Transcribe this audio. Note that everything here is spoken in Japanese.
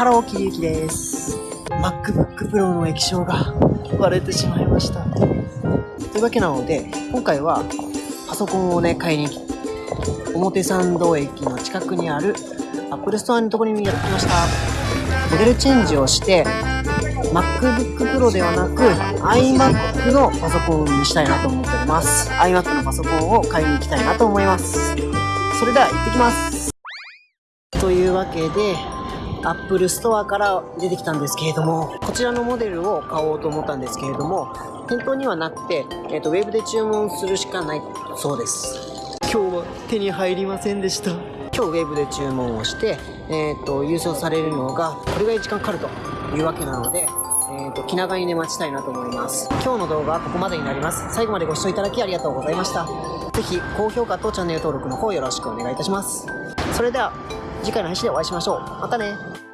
ハローキリユキです。MacBook Pro の液晶が割れてしまいました。というわけなので今回はパソコンをね買いに表参道駅の近くにある Apple Store のところにやってきました。モデルチェンジをして MacBook Pro ではなく iMac のパソコンにしたいなと思っております。iMac のパソコンを買いに行きたいなと思います。それでは行ってきます。というわけで Apple Store から出てきたんですけれどもこちらのモデルを買おうと思ったんですけれども店頭にはなくて、えーと、ウェブで注文するしかないそうです。今日は手に入りませんでした。今日ウェブで注文をして、えーと、郵送されるのがこれぐらい時間かかるというわけなのでえーと、気長にね待ちたいなと思います。今日の動画はここまでになります。最後までご視聴いただきありがとうございました。ぜひ高評価とチャンネル登録の方よろしくお願いいたします。それでは次回の配信でお会いしましょう。またね。